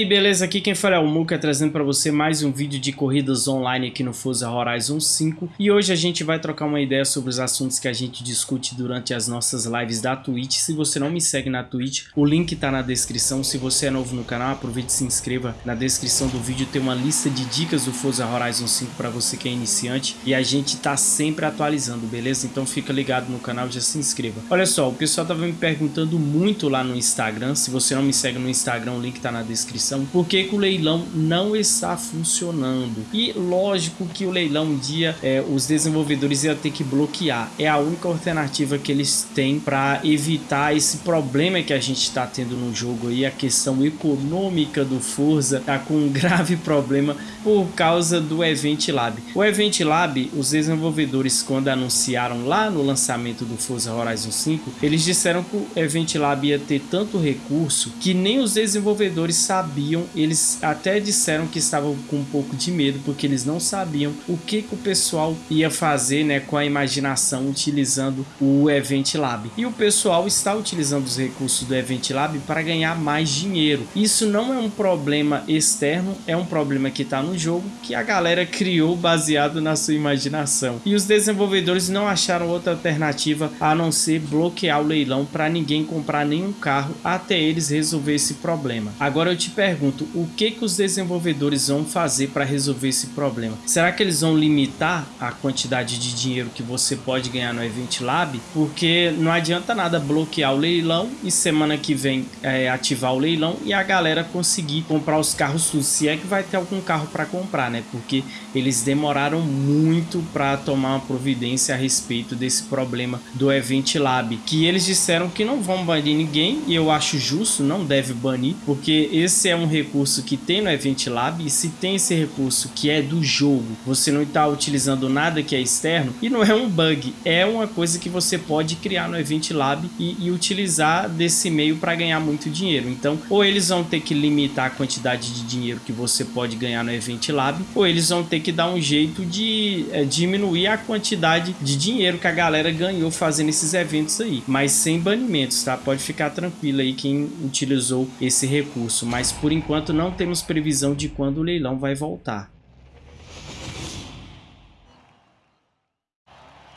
Aí, beleza? Aqui quem fala é o Muka, trazendo para você mais um vídeo de corridas online aqui no Forza Horizon 5. E hoje a gente vai trocar uma ideia sobre os assuntos que a gente discute durante as nossas lives da Twitch. Se você não me segue na Twitch, o link tá na descrição. Se você é novo no canal, aproveite e se inscreva. Na descrição do vídeo tem uma lista de dicas do Forza Horizon 5 para você que é iniciante. E a gente tá sempre atualizando, beleza? Então fica ligado no canal e já se inscreva. Olha só, o pessoal tava me perguntando muito lá no Instagram. Se você não me segue no Instagram, o link tá na descrição descrição por que o leilão não está funcionando. E lógico que o leilão um dia é, os desenvolvedores iam ter que bloquear. É a única alternativa que eles têm para evitar esse problema que a gente está tendo no jogo aí, a questão econômica do Forza tá com um grave problema por causa do Event Lab. O Event Lab, os desenvolvedores quando anunciaram lá no lançamento do Forza Horizon 5, eles disseram que o Event Lab ia ter tanto recurso que nem os desenvolvedores sabiam, eles até disseram que estavam com um pouco de medo, porque eles não sabiam o que, que o pessoal ia fazer né, com a imaginação utilizando o Event Lab. E o pessoal está utilizando os recursos do Event Lab para ganhar mais dinheiro. Isso não é um problema externo, é um problema que está no jogo, que a galera criou baseado na sua imaginação. E os desenvolvedores não acharam outra alternativa a não ser bloquear o leilão para ninguém comprar nenhum carro até eles resolver esse problema. Agora eu te pergunto, o que, que os desenvolvedores vão fazer para resolver esse problema? Será que eles vão limitar a quantidade de dinheiro que você pode ganhar no Event Lab? Porque não adianta nada bloquear o leilão e semana que vem é, ativar o leilão e a galera conseguir comprar os carros tudo. Se é que vai ter algum carro para comprar, né? Porque eles demoraram muito para tomar uma providência a respeito desse problema do Event Lab. Que eles disseram que não vão banir ninguém e eu acho justo, não deve banir, porque esse é um recurso que tem no Event Lab e se tem esse recurso que é do jogo, você não está utilizando nada que é externo e não é um bug, é uma coisa que você pode criar no Event Lab e, e utilizar desse meio para ganhar muito dinheiro. Então, ou eles vão ter que limitar a quantidade de dinheiro que você pode ganhar no Event Lab, ou eles vão ter que dar um jeito de é, diminuir a quantidade de dinheiro que a galera ganhou fazendo esses eventos aí, mas sem banimentos, tá? Pode ficar tranquilo aí quem utilizou esse recurso, mas mas por enquanto não temos previsão de quando o leilão vai voltar.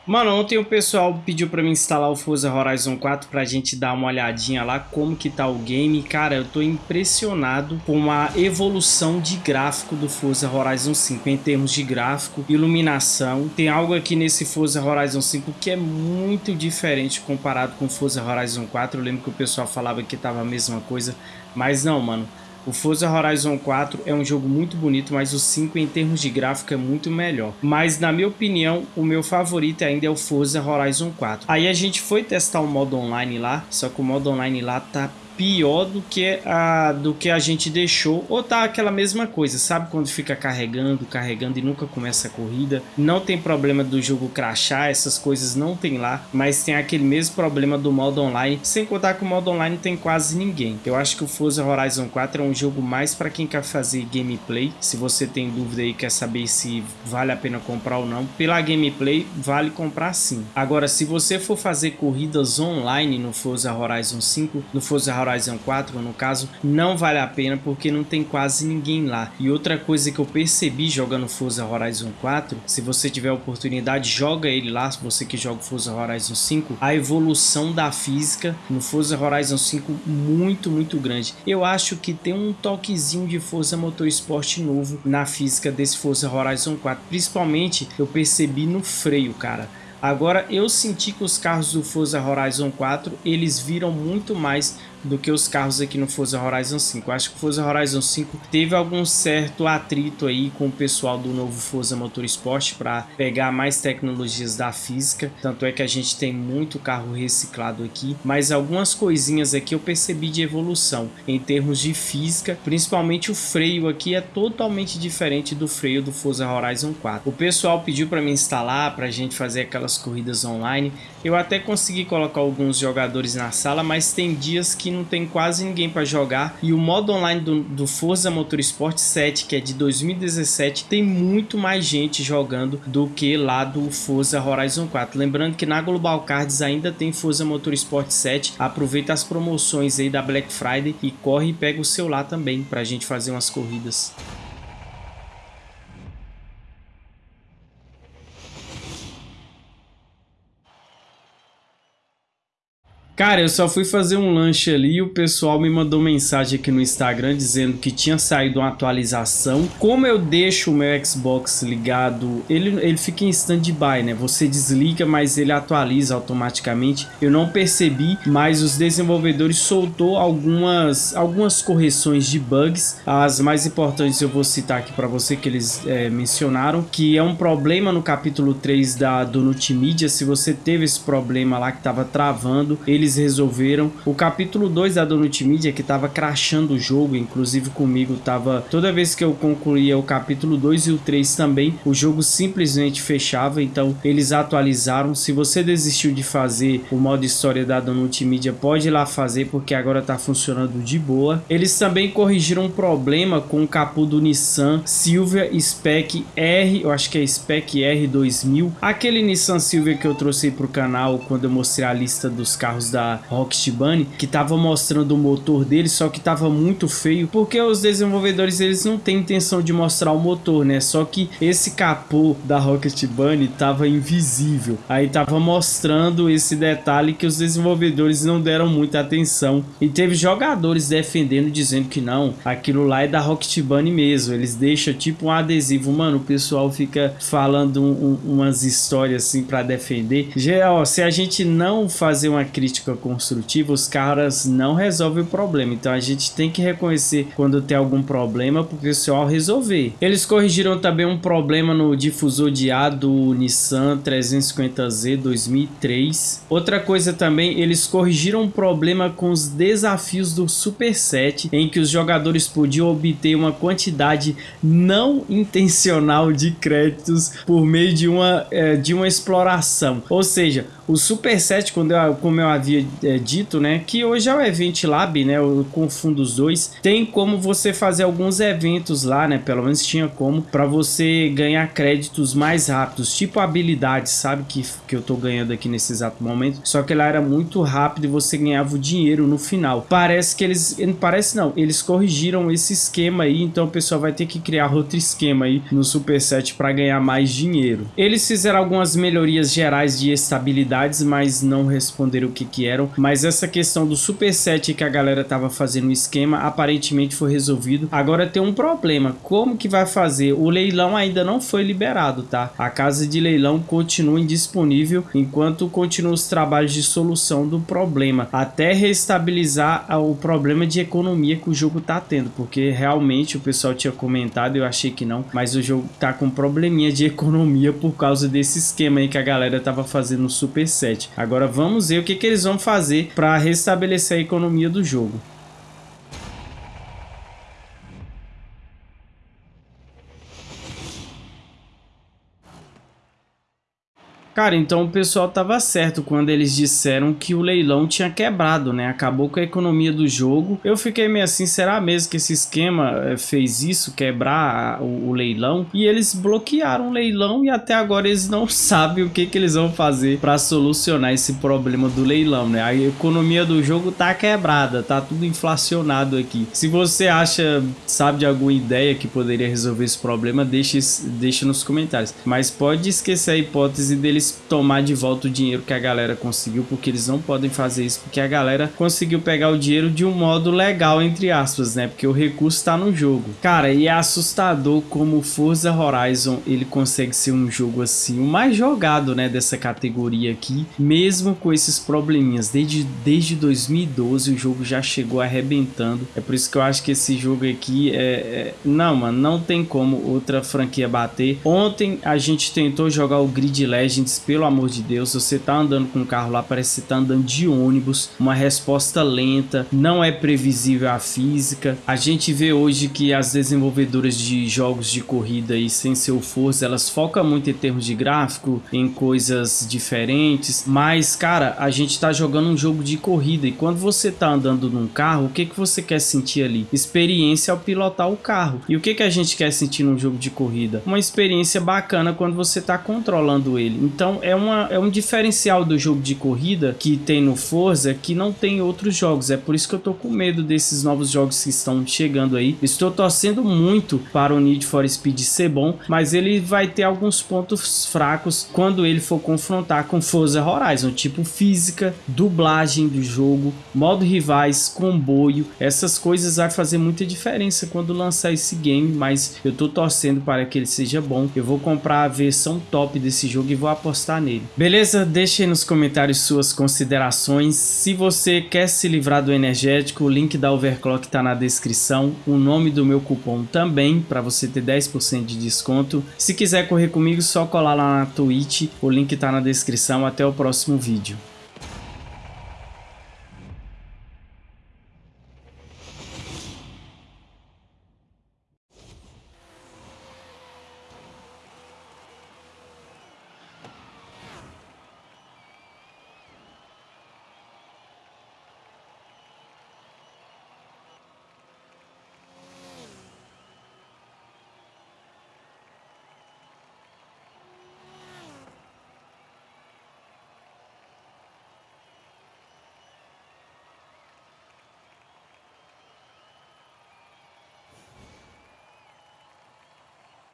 Mano, ontem o pessoal pediu pra mim instalar o Forza Horizon 4 pra gente dar uma olhadinha lá como que tá o game. Cara, eu tô impressionado com a evolução de gráfico do Forza Horizon 5 em termos de gráfico, iluminação. Tem algo aqui nesse Forza Horizon 5 que é muito diferente comparado com o Forza Horizon 4. Eu lembro que o pessoal falava que tava a mesma coisa, mas não, mano. O Forza Horizon 4 é um jogo muito bonito, mas o 5 em termos de gráfico é muito melhor. Mas na minha opinião, o meu favorito ainda é o Forza Horizon 4. Aí a gente foi testar o modo online lá, só que o modo online lá tá pior do que a do que a gente deixou ou tá aquela mesma coisa sabe quando fica carregando carregando e nunca começa a corrida? Não tem problema do jogo crashar essas coisas não tem lá mas tem aquele mesmo problema do modo online. Sem contar que o modo online tem quase ninguém. Eu acho que o Forza Horizon 4 é um jogo mais para quem quer fazer gameplay. Se você tem dúvida aí quer saber se vale a pena comprar ou não pela gameplay vale comprar sim. Agora se você for fazer corridas online no Forza Horizon 5 no Forza Horizon 4, no caso, não vale a pena porque não tem quase ninguém lá. E outra coisa que eu percebi jogando Forza Horizon 4, se você tiver oportunidade, joga ele lá, se você que joga Forza Horizon 5, a evolução da física no Forza Horizon 5 muito, muito grande. Eu acho que tem um toquezinho de Forza Motorsport novo na física desse Forza Horizon 4, principalmente eu percebi no freio, cara. Agora eu senti que os carros do Forza Horizon 4 eles viram muito mais do que os carros aqui no Forza Horizon 5. Eu acho que o Forza Horizon 5 teve algum certo atrito aí com o pessoal do novo Forza Motorsport para pegar mais tecnologias da física. Tanto é que a gente tem muito carro reciclado aqui, mas algumas coisinhas aqui eu percebi de evolução em termos de física, principalmente o freio aqui é totalmente diferente do freio do Forza Horizon 4. O pessoal pediu para me instalar para a gente fazer aquelas corridas online Eu até consegui colocar alguns jogadores na sala, mas tem dias que não tem quase ninguém para jogar. E o modo online do, do Forza Motorsport 7, que é de 2017, tem muito mais gente jogando do que lá do Forza Horizon 4. Lembrando que na Global Cards ainda tem Forza Motorsport 7. Aproveita as promoções aí da Black Friday e corre e pega o seu lá também para a gente fazer umas corridas. Cara, eu só fui fazer um lanche ali e o pessoal me mandou mensagem aqui no Instagram dizendo que tinha saído uma atualização. Como eu deixo o meu Xbox ligado, ele, ele fica em stand-by, né? Você desliga, mas ele atualiza automaticamente. Eu não percebi, mas os desenvolvedores soltou algumas, algumas correções de bugs. As mais importantes eu vou citar aqui para você que eles é, mencionaram, que é um problema no capítulo 3 da, do Multimídia. Se você teve esse problema lá que estava travando, ele eles resolveram. O capítulo 2 da Donut Media, que tava crashando o jogo, inclusive comigo tava... Toda vez que eu concluía o capítulo 2 e o 3 também, o jogo simplesmente fechava, então eles atualizaram. Se você desistiu de fazer o modo história da Donut Media, pode ir lá fazer, porque agora tá funcionando de boa. Eles também corrigiram um problema com o capô do Nissan Silvia Spec R, eu acho que é Spec R 2000. Aquele Nissan Silvia que eu trouxe para o canal quando eu mostrei a lista dos carros da Rocket Bunny, que tava mostrando o motor dele, só que tava muito feio, porque os desenvolvedores eles não têm intenção de mostrar o motor, né? Só que esse capô da Rocket Bunny tava invisível. Aí tava mostrando esse detalhe que os desenvolvedores não deram muita atenção. E teve jogadores defendendo, dizendo que não, aquilo lá é da Rocket Bunny mesmo. Eles deixam tipo um adesivo. Mano, o pessoal fica falando um, um, umas histórias assim para defender. Ó, se a gente não fazer uma crítica crítica construtiva, os caras não resolvem o problema. Então a gente tem que reconhecer quando tem algum problema para o pessoal resolver. Eles corrigiram também um problema no difusor de ar do Nissan 350Z 2003. Outra coisa também, eles corrigiram um problema com os desafios do Super 7, em que os jogadores podiam obter uma quantidade não intencional de créditos por meio de uma, é, de uma exploração. Ou seja, o Super 7, quando eu, como eu havia é, dito, né, que hoje é o Event Lab, né, eu confundo os dois, tem como você fazer alguns eventos lá, né, pelo menos tinha como, para você ganhar créditos mais rápidos, tipo habilidades, sabe, que, que eu tô ganhando aqui nesse exato momento, só que ela era muito rápido e você ganhava o dinheiro no final. Parece que eles, parece não, eles corrigiram esse esquema aí, então o pessoal vai ter que criar outro esquema aí no Super 7 para ganhar mais dinheiro. Eles fizeram algumas melhorias gerais de estabilidade mas não responderam o que que eram. Mas essa questão do superset que a galera tava fazendo o esquema, aparentemente foi resolvido. Agora tem um problema, como que vai fazer? O leilão ainda não foi liberado, tá? A casa de leilão continua indisponível enquanto continuam os trabalhos de solução do problema, até restabilizar o problema de economia que o jogo tá tendo, porque realmente o pessoal tinha comentado, eu achei que não, mas o jogo tá com probleminha de economia por causa desse esquema aí que a galera tava fazendo no Super 7. Agora vamos ver o que, que eles vão fazer para restabelecer a economia do jogo. Cara, então o pessoal tava certo quando eles disseram que o leilão tinha quebrado, né? Acabou com a economia do jogo. Eu fiquei meio assim, será mesmo que esse esquema eh, fez isso, quebrar o, o leilão? E eles bloquearam o leilão e até agora eles não sabem o que, que eles vão fazer para solucionar esse problema do leilão, né? A economia do jogo tá quebrada, tá tudo inflacionado aqui. Se você acha, sabe de alguma ideia que poderia resolver esse problema, deixe, deixe nos comentários. Mas pode esquecer a hipótese deles tomar de volta o dinheiro que a galera conseguiu, porque eles não podem fazer isso, porque a galera conseguiu pegar o dinheiro de um modo legal, entre aspas, né? Porque o recurso está no jogo. Cara, e é assustador como Forza Horizon, ele consegue ser um jogo assim, o mais jogado, né, dessa categoria aqui, mesmo com esses probleminhas. Desde, desde 2012 o jogo já chegou arrebentando. É por isso que eu acho que esse jogo aqui é... é... Não, mano, não tem como outra franquia bater. Ontem a gente tentou jogar o Grid Legends pelo amor de Deus. Você tá andando com o carro lá, parece que você tá andando de ônibus, uma resposta lenta, não é previsível a física. A gente vê hoje que as desenvolvedoras de jogos de corrida e sem seu Forza, elas focam muito em termos de gráfico, em coisas diferentes, mas cara, a gente tá jogando um jogo de corrida e quando você tá andando num carro, o que que você quer sentir ali? Experiência ao pilotar o carro. E o que que a gente quer sentir num jogo de corrida? Uma experiência bacana quando você tá controlando ele. Então é, uma, é um diferencial do jogo de corrida que tem no Forza que não tem outros jogos. É por isso que eu tô com medo desses novos jogos que estão chegando aí. Estou torcendo muito para o Need for Speed ser bom, mas ele vai ter alguns pontos fracos quando ele for confrontar com Forza Horizon, tipo física, dublagem do jogo, modo rivais, comboio, essas coisas vai fazer muita diferença quando lançar esse game, mas eu tô torcendo para que ele seja bom. Eu vou comprar a versão top desse jogo e vou apostar nele. Beleza? Deixe aí nos comentários suas considerações. Se você quer se livrar do energético, o link da Overclock está na descrição. O nome do meu cupom também, para você ter 10% de desconto. Se quiser correr comigo, só colar lá na Twitch. O link está na descrição. Até o próximo vídeo.